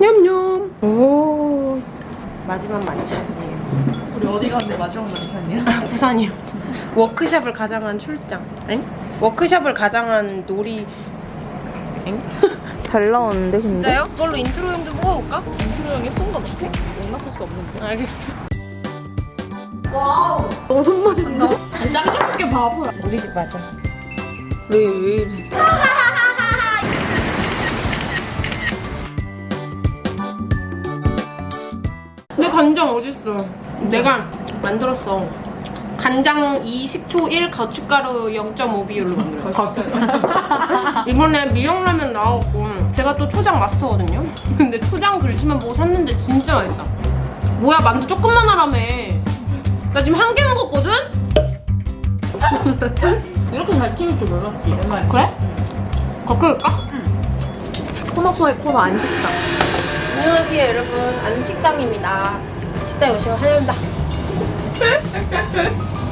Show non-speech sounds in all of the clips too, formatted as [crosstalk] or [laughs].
냠냠. 오. 마지막 만찬이에요. 우리 어디 갔는데 마지막 만찬이야? 부산이요. 워크샵을 가장한 출장. 엥? 워크샵을 가장한 놀이. 엥? 잘 나오는데 근데? 진짜요? 그걸로 인트로용 좀 뽑아볼까? 인트로 형 예쁜 거 같아? 용납할 수 없는데 알겠어. 너무 손맛이 나 짱짱하게 바보야 우리 집 맞아. 왜, 왜 이래? 내 간장 어딨어? 내가 만들었어. 간장 2, 식초 1, 고춧가루 0.5 비율로 만들었어. [laughs] 이번에 미역라면 나왔고 제가 또 초장 마스터거든요? 근데 초장 글씨만 보고 샀는데 진짜 맛있어. 뭐야 만두 조금만 하라며. 나 지금 한 개 먹었거든? [laughs] 이렇게 잘 튀길 줄 몰랐지 그래? 거끌까? 코너 속의 코너 안 식다 안녕하세요 여러분. 안식당입니다. 식당에 오시면 환영합니다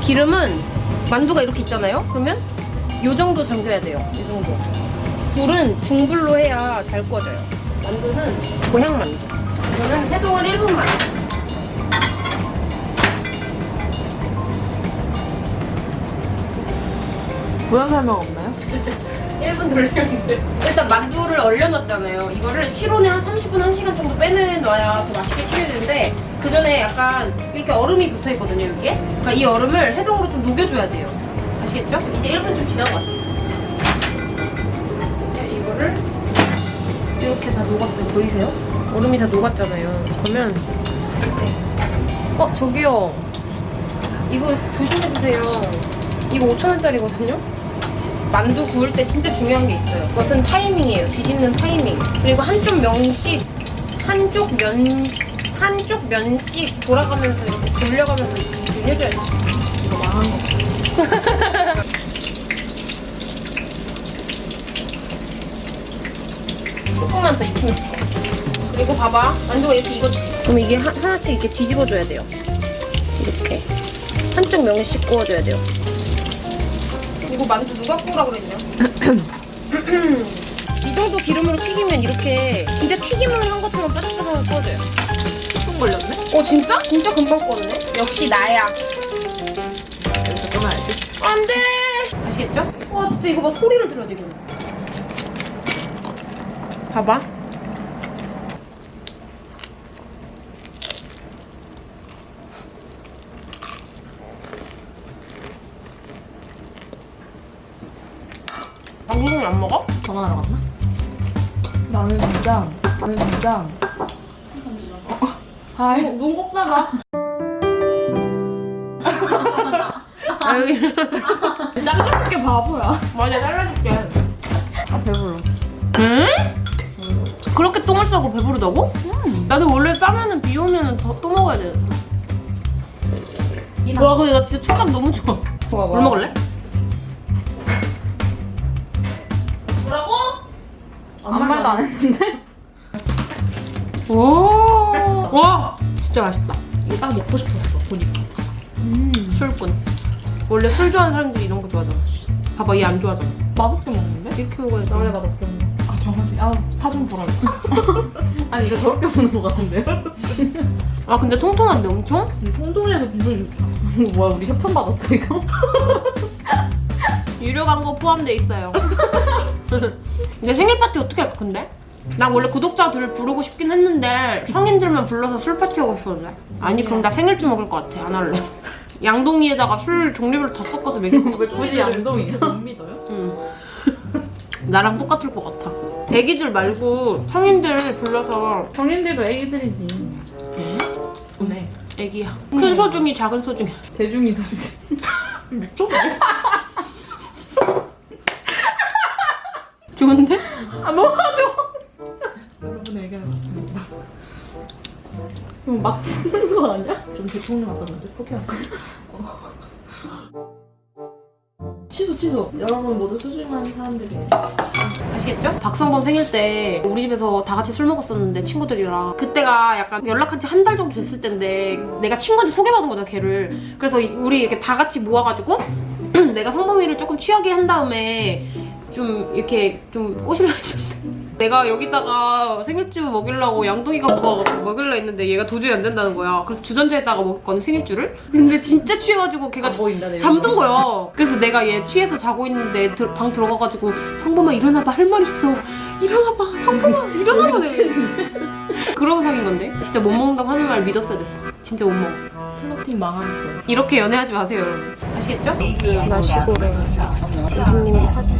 기름은 만두가 이렇게 있잖아요? 그러면 요 정도 잠겨야 돼요. 이 정도. 불은 중불로 해야 잘 구워져요. 만두는 고향 만두. 이거는 해동을 1분만 부연 설명 없나요? [laughs] 1분 돌렸는데 일단 만두를 얼려놨잖아요 이거를 실온에 한 30분, 1시간 정도 빼내놔야 더 맛있게 튀기는데 그 전에 약간 이렇게 얼음이 붙어있거든요 여기에 그러니까 이 얼음을 해동으로 좀 녹여줘야 돼요 아시겠죠? 이제 1분 좀 지난 것 같아요 네, 이거를 이렇게 다 녹았어요 보이세요? 얼음이 다 녹았잖아요 그러면 네. 어 저기요 이거 조심해주세요 이거 5천원짜리거든요? 만두 구울 때 진짜 중요한 게 있어요. 그것은 타이밍이에요. 뒤집는 타이밍. 그리고 한쪽 면씩 한쪽 면 한쪽 면씩 돌아가면서 이렇게 돌려가면서 이렇게 해줘야 돼요. 이거 망한 거 [laughs] 조금만 더 익히면 돼. 그리고 봐봐. 만두가 이렇게 익었지? 그럼 이게 하, 하나씩 이렇게 뒤집어줘야 돼요. 이렇게. 한쪽 면씩 구워줘야 돼요. 이거 만두 누가 구우라 그랬냐? [clears throat] 이 정도 기름으로 튀기면 이렇게 진짜 튀김을 한 것처럼 바삭바삭 구워져요. 총 걸렸네? 어 진짜? 진짜 금방 구웠네? 역시 나야. 여기서 끊어야지 안 돼! 아시겠죠? 와 진짜 이거 봐 소리를 들어 지금. 봐봐. 방송은 안 먹어? 전화하러 갔나? 나는 진짜 나는 진짜 어, 하이 눈꼭 닫아. 아 여기 짱짱하게 바보야 맞아 잘라줄게. 아 배불러 응? 그렇게 똥을 싸고 배부르다고? 나도 원래 싸면은 비 오면은 더또 먹어야 돼. 와 근데 나 진짜 촉감 너무 좋아. 좋아 물 먹을래? 아무 말도 안 했는데? [laughs] 오. 와 진짜 맛있다. 이게 딱 먹고 싶었어 보니까 술꾼. 원래 술 좋아하는 사람들이 이런 거 좋아하잖아. 봐봐 얘 안 좋아하잖아. 맛없게 먹는데? 이렇게 먹어야지. 원래 맛없게 먹는 아 정하지 아 사좀 보라 했어 [laughs] 아니 이거 저렇게 먹는 거 같은데요? [laughs] 아 근데 통통한데 엄청? 통통해서 기분이 좋다 이거 뭐야 우리 협찬 받았어 이거? 유료 광고 포함돼 있어요. 내 생일 파티 어떻게 할까 근데? 나 원래 구독자들 부르고 싶긴 했는데 성인들만 불러서 술 파티 하고 싶었는데. 아니 그럼 나 생일주 먹을 것 같아 안 할래. [laughs] 양동이에다가 술 종류별로 다 섞어서 먹을 거왜 굳이 양동이야? 못 믿어요? 응. 나랑 똑같을 것 같아. 애기들 말고 성인들 불러서. 성인들도 애기들이지. 네? 애기야. 큰 소중이 작은 소중이. 대중이 소중 미쳤네 [laughs] 좋은데? 아 먹어줘 여러분의 의견을 봤습니다. 이거 막 찢는 거 아니야? 좀 대통령 같았는데? 포기하자 취소 취소. 여러분 모두 소중한 사람들이에요 아시겠죠? 박성범 생일 때 우리 집에서 다 같이 술 먹었었는데 친구들이랑. 그때가 약간 연락한 지 한 달 정도 됐을 때인데 내가 친구한테 소개받은 거잖아 걔를. 그래서 우리 이렇게 다 같이 모아가지고 [clears throat] 내가 성범이를 조금 취하게 한 다음에 좀 이렇게 좀 꼬실라 했는데 내가 여기다가 생일주 먹이려고 양동이 갖고 와가지고 먹이려 했는데 얘가 도저히 안 된다는 거야. 그래서 주전자에다가 먹었거든 생일주를. 근데 진짜 취해가지고 걔가 보인다 내 잠든 거야. 그래서 내가 얘 취해서 자고 있는데 들- 방 들어가가지고 성범아 일어나봐 할 말 있어. 일어나봐 성범아 일어나봐 그러고 사귄 건데 진짜 못 먹는다고 하는 말 믿었어야 됐어. 진짜 못 먹어. 플러팅 망했어. 이렇게 연애하지 마세요 여러분. 아시겠죠? 나시고래 이진님이 사줬어.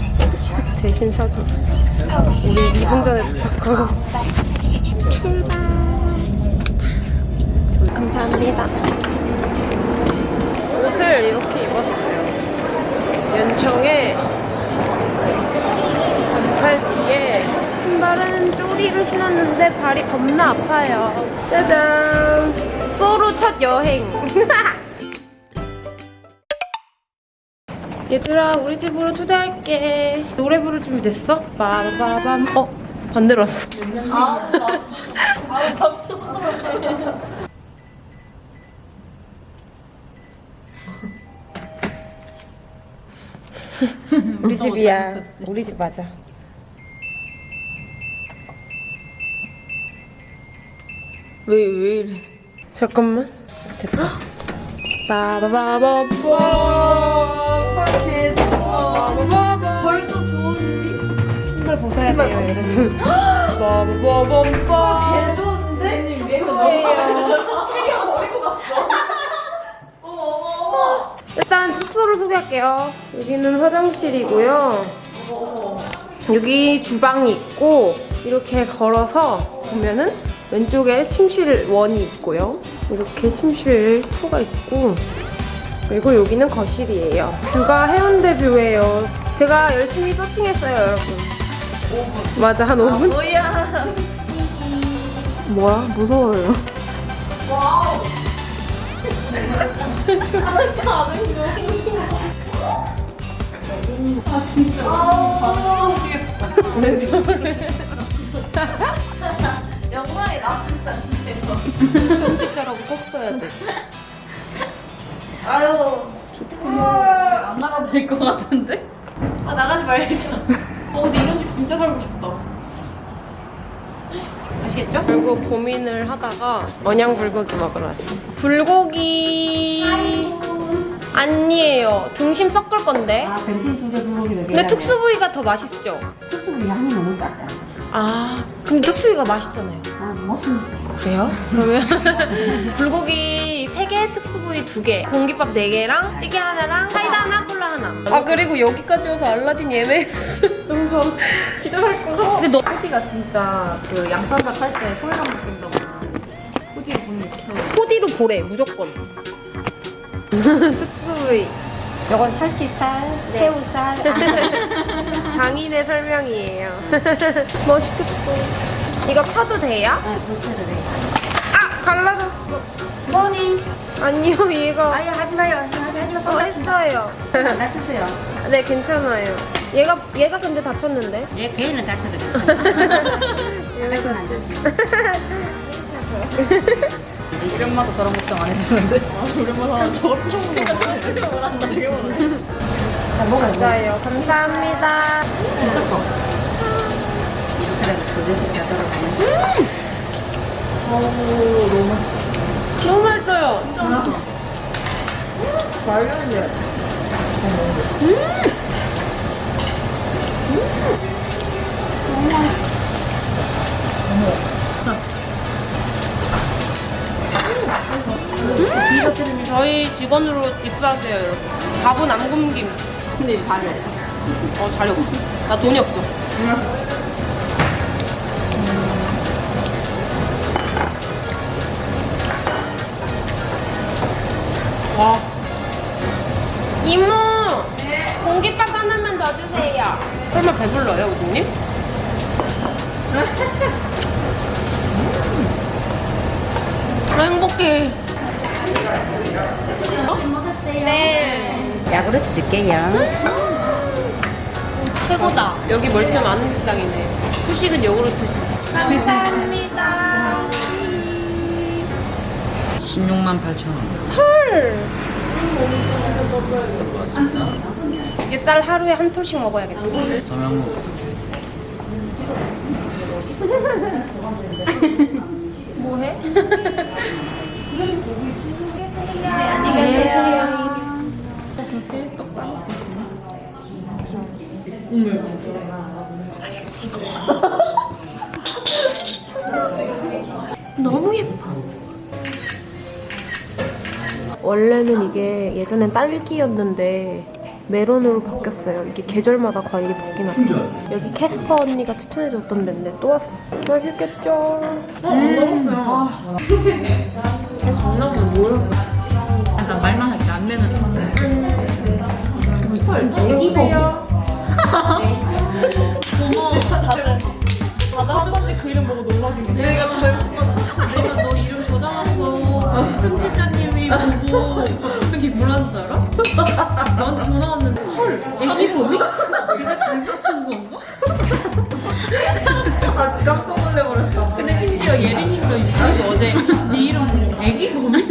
대신 사줬어. 우리 2분 전에 도착하고 출발. 감사합니다. 옷을 이렇게 입었어요. 연청에 반팔 뒤에 신발은 쪼리를 신었는데 발이 겁나 아파요. 짜잔! 소로 첫 여행. [laughs] 얘들아 우리 집으로 초대할게. 노래 부를 준비 됐어? 빠바밤. 어 반대로 왔어. [laughs] 우리 집이야. 우리 집 맞아. 왜, 왜 이래? 잠깐만. 됐다. 빠바바바밤. 벌써 좋은데? 신발 벗어야 돼요, 여러분. 빠바바밤. 개 좋은데? 일단 숙소를 소개할게요. 여기는 화장실이고요. 여기 주방이 있고 이렇게 걸어서 보면은 왼쪽에 침실 원이 있고요. 이렇게 침실 투가 있고 그리고 여기는 거실이에요. 뷰가 해운대 뷰예요. 제가 열심히 서칭했어요, 여러분. 맞아, 한 5분? 뭐야? 뭐야? 무서워요. 영화에 편집자라고 꼭 써야 돼. [laughs] 아유. 안 나가도 될 것 같은데? 아 나가지 말자. [laughs] 어 근데 이런 집 진짜 살고 싶다. 아시겠죠? 결국 고민을 하다가 언양 불고기 먹으러 왔어. 불고기 아니에요. 등심 섞을 건데. 아, bensin 두개 불고기 네 개. 근데 특수 부위가 더 맛있죠? 특수부 양이 너무 작아. 아 근데 특수 부위가 맛있잖아요. 아, 무슨 그래요? 그러면 [laughs] 불고기 3개, 특수 부위 2개, 공깃밥 4개랑 찌개 하나랑 사이다 하나, 콜라 하나. 아 그리고 여기까지 와서 알라딘 예매했어. [laughs] 너무 좋아. 기절할 거. 근데 너 코디가 진짜 그 양파밥 할때 소리감 느낀다고. 거 좋더라고. 코디로 보래 무조건. [laughs] 특수 부위. 요건 살치살, 새우살. 장인의 설명이에요. 멋있겠다. 이거 펴도 돼요? 아, 좋게 돼. 아 갈라졌어. 뭐니? 아니요 얘가 아유, 하지 마요. 하지 하지 마. 어. 했어요. 다쳤어요. [laughs] 네 괜찮아요. 얘가 얘가 근데 다쳤는데. 얘 개인은 다쳐도 괜찮아. 그건 [laughs] 안 [laughs] 엄마도 저런 걱정 안 해주는데. 아, 엄마 저걸 부셔먹는 거 되게 많아. 자, 먹어. 맞아요. 감사합니다. 그래, 그래서 자더라고. 너무 맛있어요. 말렸는데. 저희 직원으로 입사하세요, 여러분. 밥은 안 굶김. 근데 잘해. 어, 자려. 나 돈이 없어. 와. 이모! 공깃밥 하나만 더 주세요. 설마 배불러요, 우주님? 아, 행복해. 네. 야구르트 줄게요. 최고다. 여기 멀쩡 아는 식당이네. 후식은 요구르트 식. 감사합니다. 16만 8천 원. 헐. 이제 쌀 하루에 한 톨씩 먹어야겠다. 서명무. [laughs] 뭐해? 너무 예뻐. 원래는 이게 예전엔 딸기였는데 메론으로 바뀌었어요. 이게 계절마다 과일이 바뀌나. 여기 캐스퍼 언니가 추천해줬던 데인데 또 왔어. 맛있겠죠? 약간 말만 할게 안 되는. 애기세요. 다들 한 번씩 그 이름 보고 놀라긴 해. 내가 더 배고팠거든. 내가 너 이름 저장한 거 편집자님 이 보고 갑자기 뭐라는 줄 알아? 나한테 전화 왔는데 헐 애기 범이? 내가 잘못 본 건가? 아 깜짝 놀래버렸다. 근데 심지어 예린님도 유튜브 어제 네 이름 애기 범이?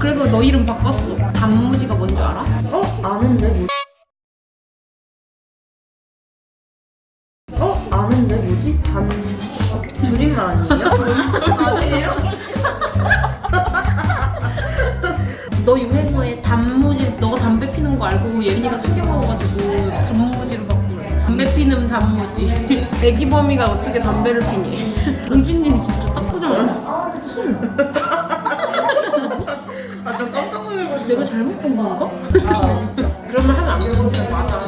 그래서 너 이름 바꿨어. 단무지가 뭔줄 알아? 어 아는데 뭐? 어 아는데 뭐지? 단 줄임말 아니에요? 아니에요? 단무지. [laughs] 애기 범이가 어떻게 담배를 피니? [laughs] 동진님이 진짜 딱 보잖아. 아좀 깜짝 놀라고 내가 잘못 본 건가? 그런 말 하면 안 돼. 진짜 맞아.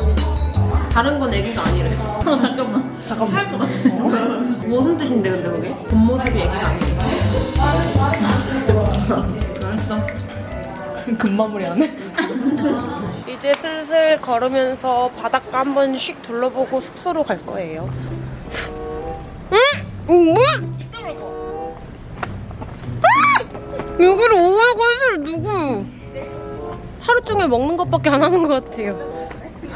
다른 건 애기가 아니래. 어 잠깐만. 잠깐만. 차일 것 같아. [laughs] 무슨 뜻인데 근데 그게? 겉모습이 애기가 아니래. 알았어. 금마무리 안 해? 이제 슬슬 걸으면서 바닷가 한 번 씩 둘러보고 숙소로 갈 거예요. 응? 아! 여기를 오라고 해서 누구? 하루 종일 먹는 것밖에 안 하는 것 같아요.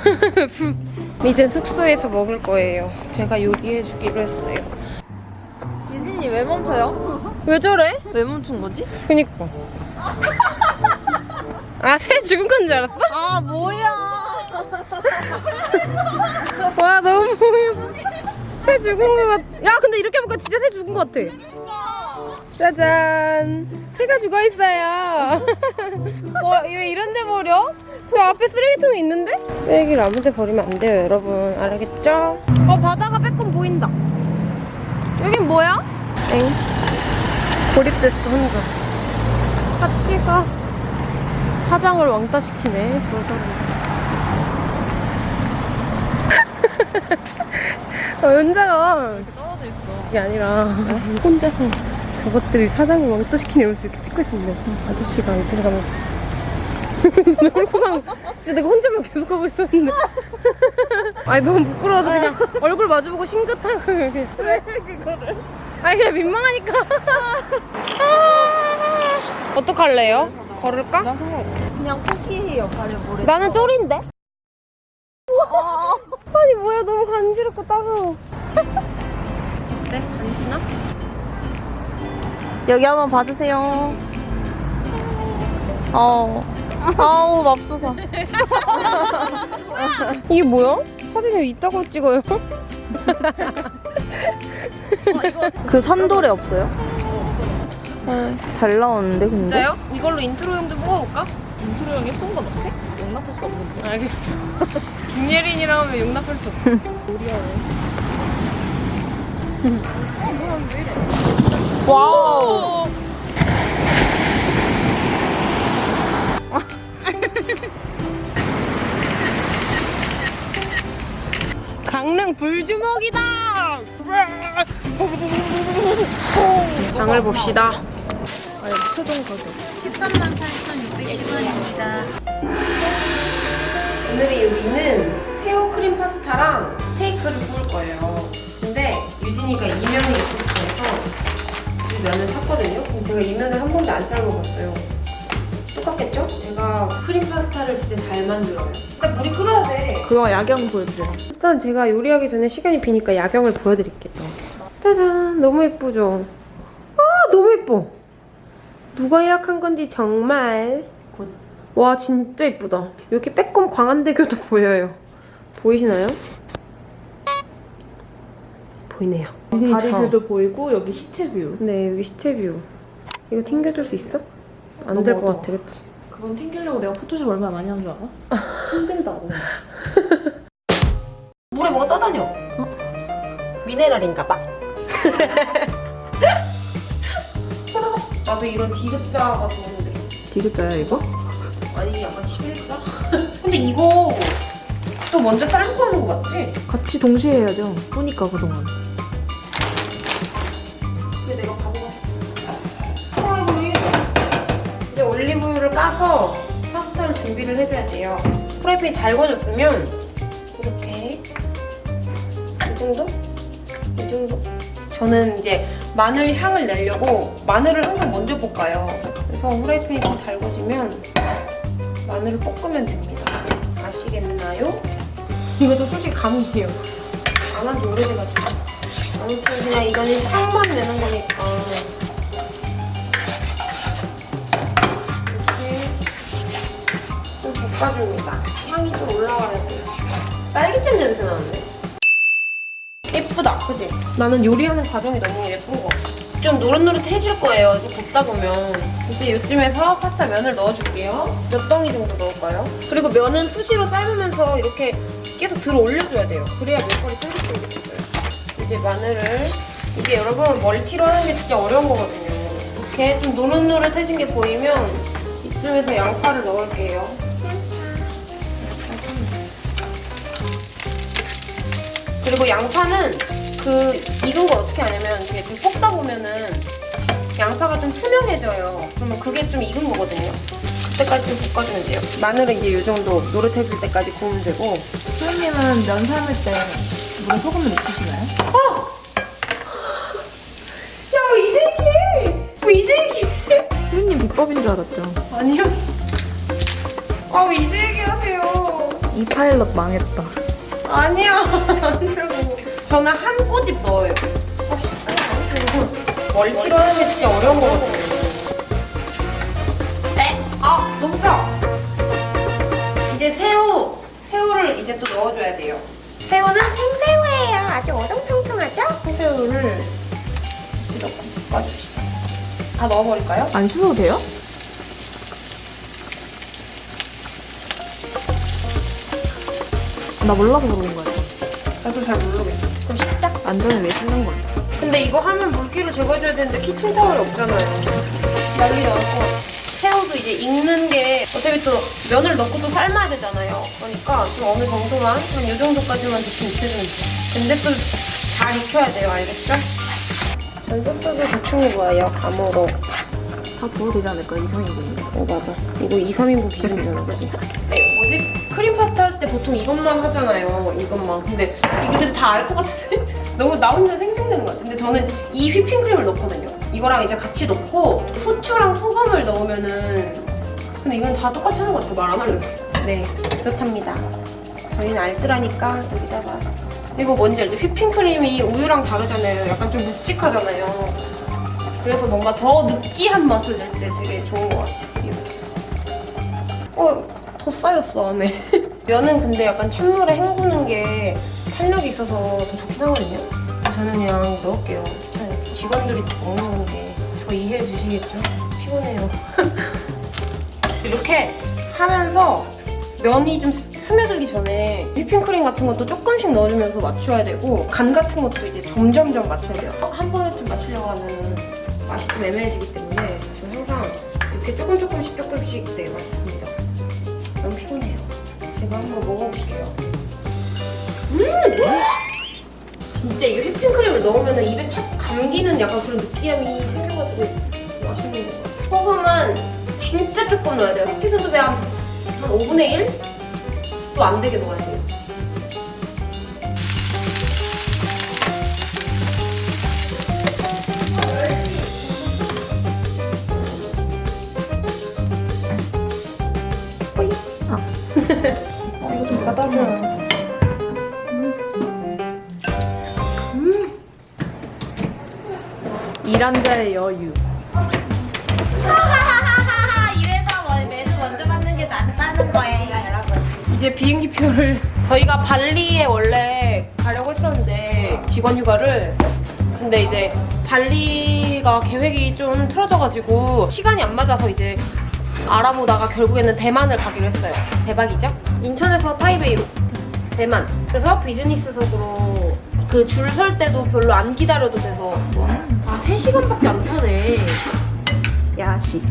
[laughs] 이제 숙소에서 먹을 거예요. 제가 요리해주기로 했어요. 유진이 왜 멈춰요? 왜 저래? 왜 멈춘 거지? 그니까. 아, 새 죽은 건 줄 알았어? 아 뭐야? 와 너무. 새 죽은 것 같. 야 근데 이렇게 보니까 진짜 새 죽은 것 같아. 짜잔. 새가 죽어 있어요. [laughs] 와 왜 이런 데 버려? 저 앞에 쓰레기통이 있는데? 쓰레기를 아무 데 버리면 안 돼요 여러분. 알겠죠? 어 바다가 빼꼼 보인다. 여긴 뭐야? 엥. 고립됐어 혼자. 같이 가. 사장을 왕따 시키네 저 사람. [laughs] 어, 혼자가 떨어져 있어. 그게 아니라 혼자서 저것들이 사장을 왕따 시키면서 이렇게 찍고 있었는데 아저씨가 옆에서 가면서 [laughs] 너무 가 진짜 내가 혼자만 계속 하고 있었는데. [laughs] 아니 너무 부끄러워서 그냥 얼굴 마주보고 싱긋하고 왜 그거를? 아니 그냥 민망하니까. 아, 어떡할래요? 걸을까? 난 상관없어. 그냥 포기해요 발에 모래. 나는 쫄인데? [laughs] 아니 뭐야 너무 간지럽고 따가워 어때? 간지나? 여기 한번 봐주세요. 어. 아우 맙소사. [laughs] 이게 뭐야? 사진을 이따구로 찍어요? 그 산돌에 없어요? 잘 나오는데 근데? 진짜요? 이걸로 인트로용 좀 뽑아볼까? 인트로 형이 쏜건 어때? 용납할 수 없는데. 알겠어 [laughs] 김예린이랑 하면 용납할 수 없어 wow 강릉 불주먹이다 장을 봅시다 13만 8,610원입니다. 오늘의 요리는 새우 크림 파스타랑 스테이크를 구울 거예요. 근데 유진이가 이면이 싶어 해서 이 면을 샀거든요. 근데 제가 이 면을 한 번도 안 삶아봤어요. 똑같겠죠? 제가 크림 파스타를 진짜 잘 만들어요. 일단 물이 끓어야 돼. 그거 야경 보여드려. 일단 제가 요리하기 전에 시간이 비니까 야경을 보여드릴게요. 짜잔, 너무 예쁘죠? 아, 너무 예뻐. 누가 예약한 건지 정말. 와, 진짜 예쁘다. 여기 빼꼼 광안대교도 [laughs] 보여요. 보이시나요? 보이네요. 다리 view도 보이고 여기 city view. 네, 여기 city view. 이거 튕겨줄 수 있어? 안 될 것. 같아, 그치? 그건 튕기려고 내가 포토샵 얼마나 많이 한 줄 알아? [laughs] 힘들다고. [laughs] 물에 뭐가 떠다녀. 미네랄인가 봐. 나도 이런 디귿자가 좋은데. 디귿자야 이거? 아니, 약간 11자? [laughs] 근데 이거 또 먼저 삶고 하는 거 맞지? 같이 동시에 해야죠. 뿌니까 그동안. 근데 내가 바보가 프라이팬이 이제 올리브유를 까서 파스타를 준비를 해줘야 돼요. 프라이팬이 달궈졌으면 이렇게 이 정도? 이 정도? 저는 이제 마늘 향을 내려고 마늘을 항상 먼저 볶아요. 그래서 프라이팬이 좀 달궈지면 마늘을 볶으면 됩니다. 아시겠나요? 이것도 솔직히 감이에요. 안 한 지 오래돼가지고. 아무튼 그냥 이거는 향만 내는 거니까 이렇게 좀 볶아줍니다. 향이 좀 올라와야 돼요. 딸기잼 냄새 나는데? 예쁘다, 그지? 나는 요리하는 과정이 너무 예쁜 거 같아. 좀 노릇노릇해질 거예요, 좀 굽다 보면. 이제 요쯤에서 파스타 면을 넣어줄게요. 몇 덩이 정도 넣을까요? 그리고 면은 수시로 삶으면서 이렇게 계속 들어 올려줘야 돼요. 그래야 면발이 쫄깃쫄깃해져요. 이제 마늘을 이게 여러분 멀티로 하는 게 진짜 어려운 거거든요. 이렇게 좀 노릇노릇해진 게 보이면 이쯤에서 양파를 넣을게요. 그리고 양파는 그 익은 걸 어떻게 하냐면 이렇게 좀 볶다 보면은 양파가 좀 투명해져요. 그러면 그게 좀 익은 거거든요. 그때까지 좀 볶아주면 돼요. 마늘은 이제 이 정도 노릇해질 때까지 구우면 되고 수현님은 면 삶을 때 물에 소금을 넣으시나요? 야, 뭐 이제 얘기해! 뭐 이제 얘기해! 수현님 비법인 줄 알았죠. 아니요. 아, 왜 이제 얘기하세요? 이 파일럿 망했다. 아니야. 저는 한 꼬집 넣어요. 아. 멀티로 하는 게 진짜 어려운 거거든요. 네? 아, 너무 짜. 이제 새우. 새우를 이제 또 넣어줘야 돼요. 새우는 생새우예요. 아주 어정통통하죠? 생새우를 넣고 볶아줍시다. 다 넣어버릴까요? 안 씻어도 돼요? 나 몰라서 그러는 거야. 나도 잘 모르겠어. 그럼 씻자. 안전에 왜 씻는 거야? 근데 이거 하면 물기를 제거해줘야 되는데 키친타월이 없잖아요. 난리 나고 새우도 이제 익는 게 어차피 또 면을 넣고 또 삶아야 되잖아요. 그러니까 좀 어느 정도만 한 이 정도까지만 대충 익혀주면 돼요. 근데 또 잘 익혀야 돼요. 알겠죠? 전 소스도 대충 입어요. 감으로. 다 부어도 되지 않을까? 2, 3인분인데. 어 맞아. 이거 2, 3인분 기준이잖아, 그지? 네, 뭐지? 크림 파스타 할 때 보통 이것만 하잖아요. 이것만. 근데 근데 다알 것 같은데? [laughs] 너무 나 혼자 생생되는 것 같아. 근데 저는 이 휘핑크림을 넣거든요. 이거랑 이제 같이 넣고 후추랑 소금을 넣으면은 근데 이건 다 똑같이 하는 것 같아. 말안 하려고. 네, 그렇답니다. 저희는 알뜰하니까 여기다가 이거 뭔지 알죠? 휘핑크림이 우유랑 다르잖아요. 약간 좀 묵직하잖아요. 그래서 뭔가 더 느끼한 맛을 낼 때 되게 좋은 것 같아요. 이렇게. 어, 더 쌓였어, 안에. [laughs] 면은 근데 약간 찬물에 헹구는 게 탄력이 있어서 더 좋긴 하거든요. 저는 그냥 넣을게요. 귀찮아요. 직원들이 먹는 건데 저 이해해 주시겠죠? 피곤해요. [laughs] 이렇게 하면서 면이 좀 스- 스며들기 전에 휘핑크림 같은 것도 조금씩 넣어주면서 맞춰야 되고 간 같은 것도 이제 점점점 맞춰야 돼요. 한 번에 좀 맞추려고 하면 맛이 좀 애매해지기 때문에 저는 항상 이렇게 조금 조금씩 조금씩 네 맞춥니다. 너무 피곤해요. 제가 한번 먹어볼게요. 음! [gasps] 진짜 이게 휘핑크림을 넣으면 입에 착 감기는 약간 그런 느끼함이 생겨가지고 맛있는 것 같아요. 소금은 진짜 조금 넣어야 돼요. 흑피순두배 한, 한 5분의 1? 또 안 되게 넣어야 돼요. 이거 좀 받아줘요. 일한 자의 여유. 뭐. 이제 비행기 표를 저희가 발리에 원래 가려고 했었는데 직원 휴가를 근데 이제 발리가 계획이 좀 틀어져가지고 시간이 안 맞아서 이제 알아보다가 결국에는 대만을 가기로 했어요. 대박이죠? 인천에서 타이베이로 대만. 그래서 비즈니스석으로 그 줄 설 때도 별로 안 기다려도 돼서 아 3시간밖에 안 타네. 야식.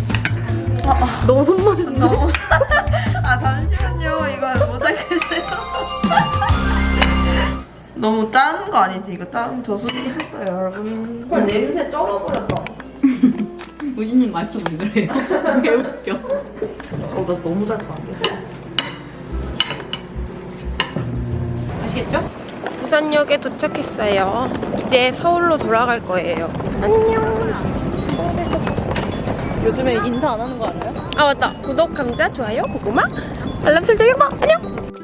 너무 손맛이 너무. [laughs] 아, 잠시만요. 이거 모자이크해주세요. [laughs] 너무 짠 거 아니지? 이거 짠 저술이 했어요, 여러분. 헐, 냄새 쩔어버렸어. 우진님 맛있어 보이더래요. 개웃겨. 어, 나 너무 잘 파는데. 아시겠죠? 부산역에 도착했어요. 이제 서울로 돌아갈 거예요. 안녕. 요즘에 인사 안 하는 거 알아요? 아 맞다. 구독, 감자, 좋아요, 고구마, 알람 설정 해봐. 안녕.